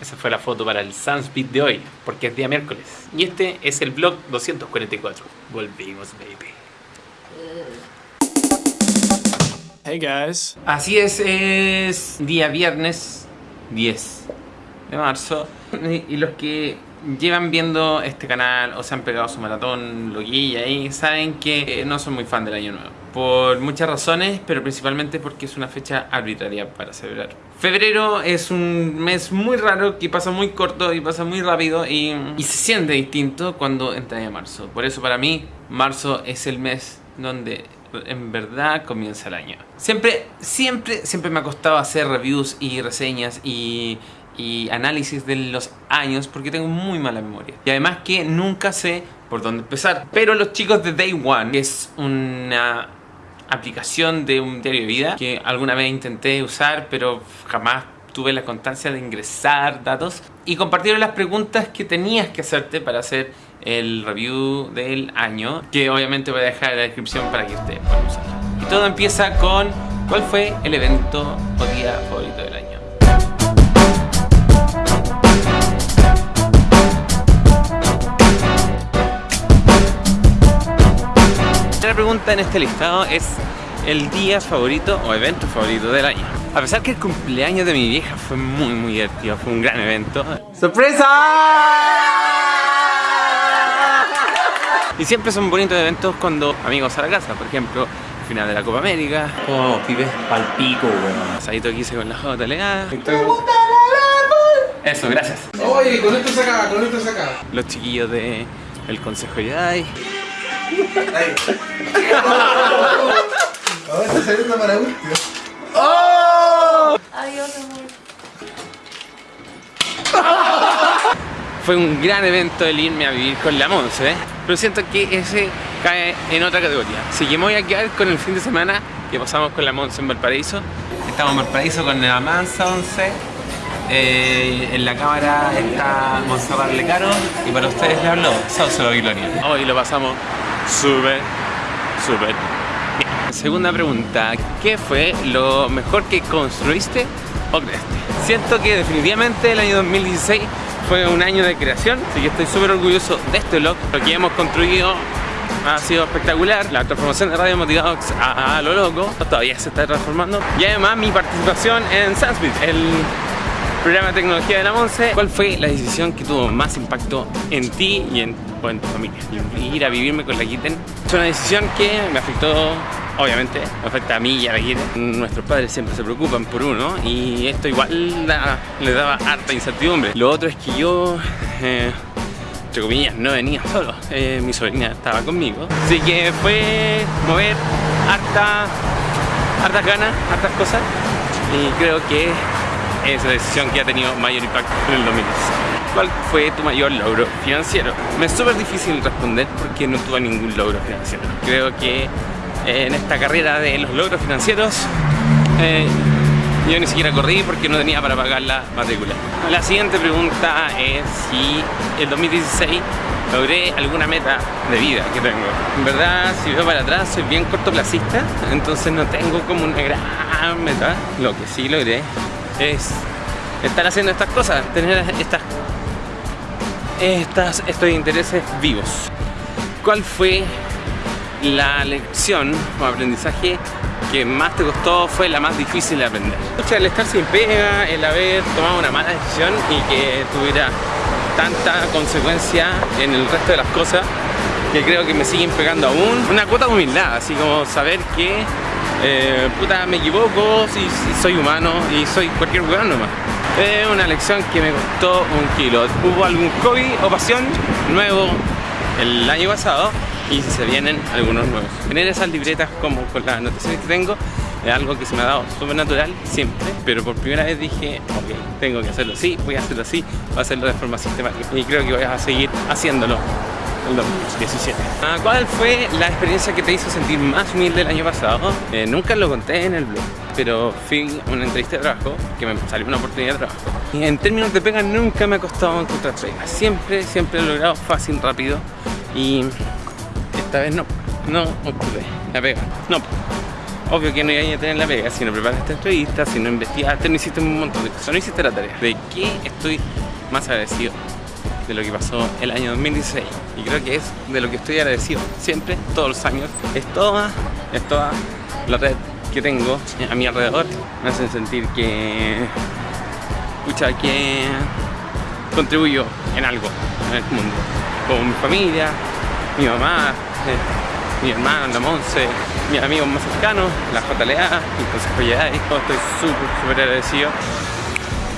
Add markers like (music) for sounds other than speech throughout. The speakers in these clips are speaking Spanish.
Esa fue la foto para el Sunspeed de hoy, porque es día miércoles. Y este es el vlog 244. Volvimos, baby. Hey guys. Así es, es día viernes 10 de marzo. (laughs) Y los que llevan viendo este canal o se han pegado su maratón loquilla ahí, saben que eh, no soy muy fan del año nuevo. Por muchas razones, pero principalmente porque es una fecha arbitraria para celebrar. Febrero es un mes muy raro que pasa muy corto y pasa muy rápido y, y se siente distinto cuando entra en marzo. Por eso para mí, marzo es el mes donde en verdad comienza el año. Siempre, siempre, siempre me ha costado hacer reviews y reseñas y, y análisis de los años porque tengo muy mala memoria. Y además que nunca sé por dónde empezar. Pero los chicos de Day One, que es una aplicación de un diario de vida que alguna vez intenté usar pero jamás tuve la constancia de ingresar datos y compartieron las preguntas que tenías que hacerte para hacer el review del año que obviamente voy a dejar en la descripción para que ustedes puedan usarlo. Y todo empieza con ¿cuál fue el evento o día favorito del año? La pregunta en este listado es el día favorito o evento favorito del año. A pesar que el cumpleaños de mi vieja fue muy muy divertido, fue un gran evento. ¡Sorpresa! Y siempre son bonitos eventos cuando amigos a la casa, por ejemplo, final de la Copa América. Oh, pibes palpico, weón. Asadito que hice con la JLA. Eso, gracias. Oye, con esto se acaba, con esto se acaba. Los chiquillos de el Consejo Jedi. Ahí. Ahora está saliendo para último. Adiós, (laughs) amor. Fue un gran evento el irme a vivir con la Monse, ¿eh? pero siento que ese cae en otra categoría. Así que me voy a quedar con el fin de semana que pasamos con la Monse en Valparaíso. Estamos en Valparaíso con la Mansa 11. Eh, en la cámara está Monserrat Lecaro y para ustedes le habló Sauce Babilonia. Hoy lo pasamos súper, súper bien. Segunda pregunta, ¿qué fue lo mejor que construiste o creaste? Siento que definitivamente el año 2016 fue un año de creación, así que estoy súper orgulloso de este vlog. Lo que hemos construido ha sido espectacular. La transformación de Radio Motivadox a, a lo loco todavía se está transformando. Y además mi participación en Sunspeed, el programa tecnología de la Monse. ¿Cuál fue la decisión que tuvo más impacto en ti y en, o en tu familia? Ir a vivirme con la Kitten. Es una decisión que me afectó obviamente, me afecta a mí y a la Kitten. Nuestros padres siempre se preocupan por uno y esto igual da- le daba harta incertidumbre. Lo otro es que yo, eh, entre comillas, no venía solo. Eh, mi sobrina estaba conmigo. Así que fue mover harta, hartas ganas, hartas cosas. Y creo que es decisión que ha tenido mayor impacto en el 2016. ¿Cuál fue tu mayor logro financiero? Me es súper difícil responder porque no tuve ningún logro financiero. Creo que eh, en esta carrera de los logros financieros eh, yo ni siquiera corrí porque no tenía para pagar la matrícula. La siguiente pregunta es si el 2016 logré alguna meta de vida que tengo. En verdad, si veo para atrás, soy bien cortoplacista, entonces no tengo como una gran meta. Lo que sí logré es estar haciendo estas cosas, tener estas, estos intereses vivos. ¿Cuál fue la lección o aprendizaje que más te costó fue la más difícil de aprender? El estar sin pega, el haber tomado una mala decisión y que tuviera tanta consecuencia en el resto de las cosas que creo que me siguen pegando aún. Una cuota de humildad, así como saber que eh, puta me equivoco, si, soy humano y soy cualquier weón nomás. Es una lección que me costó un kilo. ¿Hubo algún hobby o pasión nuevo el año pasado? Y se vienen algunos nuevos. Tener esas libretas como con las anotaciones que tengo es algo que se me ha dado súper natural siempre, pero por primera vez dije, ok, tengo que hacerlo así, voy a hacerlo así, voy a hacerlo de forma sistemática. Y creo que voy a seguir haciéndolo el 2017. Ah, ¿Cuál fue la experiencia que te hizo sentir más humilde el año pasado? Eh, nunca lo conté en el blog, pero fui una entrevista de trabajo que me salió una oportunidad de trabajo. Y en términos de pega nunca me ha costado encontrar pega. Siempre, siempre he logrado fácil, rápido y esta vez no, no obtuve la pega. No. Obvio que no iba a tener la pega si no preparaste entrevista, si no investigaste, no hiciste un montón de cosas, no hiciste la tarea. ¿De qué estoy más agradecido? De lo que pasó el año 2016. Y creo que es de lo que estoy agradecido siempre, todos los años. Es toda, es toda la red que tengo a mi alrededor. Me hacen sentir que. Escucha, que contribuyo en algo en el mundo. Como mi familia, mi mamá, eh, mi hermano, la Monse, mis amigos más cercanos, la JLA, el Consejo Jedi, estoy súper, súper agradecido.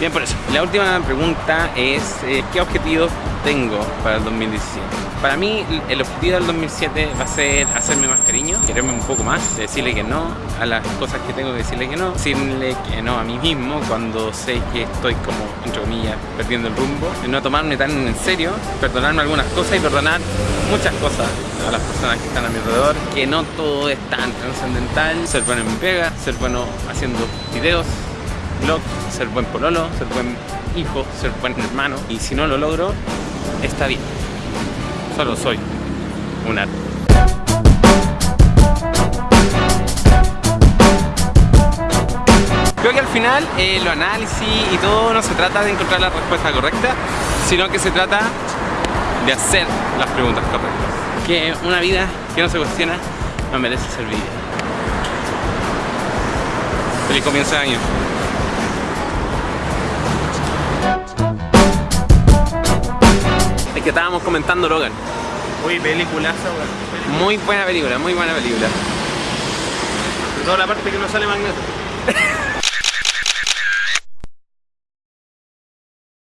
Bien por eso. La última pregunta es, eh, ¿qué objetivos tengo para el 2017? Para mí, el objetivo del 2007 va a ser hacerme más cariño, quererme un poco más, decirle que no a las cosas que tengo que decirle que no, decirle que no a mí mismo cuando sé que estoy como, entre comillas, perdiendo el rumbo, no tomarme tan en serio, perdonarme algunas cosas y perdonar muchas cosas a las personas que están a mi alrededor, que no todo es tan trascendental, ser bueno en mi pega, ser bueno haciendo videos, blog, ser buen pololo, ser buen hijo, ser buen hermano. Y si no lo logro, está bien. Solo soy un arte. Creo que al final eh, los análisis y todo no se trata de encontrar la respuesta correcta, sino que se trata de hacer las preguntas correctas. Que una vida que no se cuestiona no merece ser vivida. Feliz comienzo de año. Que estábamos comentando Logan. Uy, peliculaza, weón. Muy buena película, muy buena película. De toda la parte que no sale Magneto. (laughs)